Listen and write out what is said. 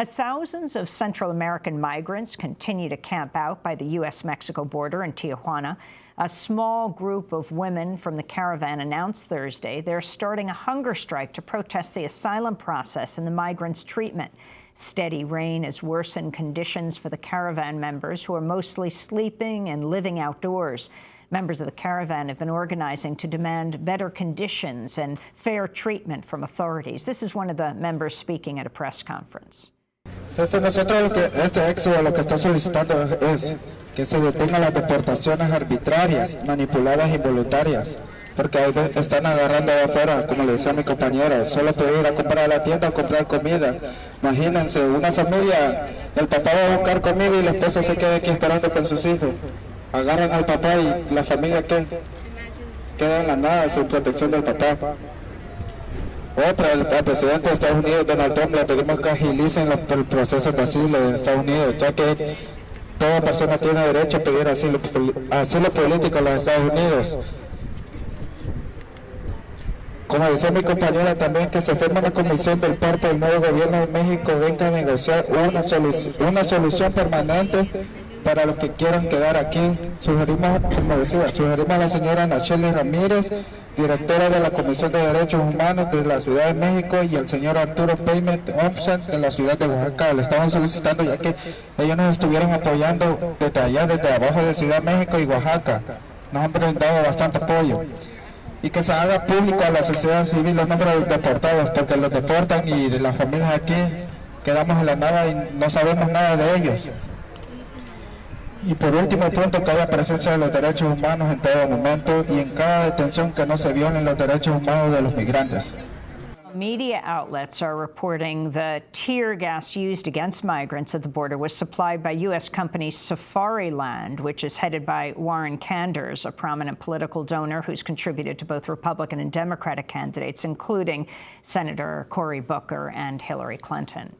As thousands of Central American migrants continue to camp out by the U.S.-Mexico border in Tijuana, a small group of women from the caravan announced Thursday they're starting a hunger strike to protest the asylum process and the migrants' treatment. Steady rain has worsened conditions for the caravan members, who are mostly sleeping and living outdoors. Members of the caravan have been organizing to demand better conditions and fair treatment from authorities. This is one of the members speaking at a press conference. Este, nosotros lo que, este éxodo lo que está solicitando es que se detengan las deportaciones arbitrarias, manipuladas involuntarias, porque están agarrando afuera, como le decía mi compañera, solo puede ir a comprar la tienda o comprar comida. Imagínense, una familia, el papá va a buscar comida y la esposa se queda aquí esperando con sus hijos. Agarran al papá y la familia ¿qué? queda en la nada sin protección del papá. Otra, el, presidente de Estados Unidos, Donald Trump, le pedimos que agilicen los procesos de asilo en Estados Unidos, ya que toda persona tiene derecho a pedir asilo, político en los Estados Unidos. Como decía mi compañera también, que se forme una comisión del parte del nuevo gobierno de México, venga a negociar una, una solución permanente para los que quieran quedar aquí. Sugerimos, como decía, sugerimos a la señora Nacheli Ramírez, directora de la Comisión de Derechos Humanos de la Ciudad de México y el señor Arturo Payment Thompson de la Ciudad de Oaxaca. Le estamos solicitando ya que ellos nos estuvieron apoyando desde allá, desde abajo de Ciudad de México y Oaxaca. Nos han brindado bastante apoyo. Y que se haga público a la sociedad civil los nombres de deportados, porque los deportan y las familias aquí quedamos en la nada y no sabemos nada de ellos. Y por último punto, que haya presencia de los derechos humanos en todo momento y en cada detención que no se violen los derechos humanos de los migrantes. Media outlets are reporting the tear gas used against migrants at the border was supplied by U.S. company Safariland, which is headed by Warren Kanders, a prominent political donor who's contributed to both Republican and Democratic candidates, including Senator Cory Booker and Hillary Clinton.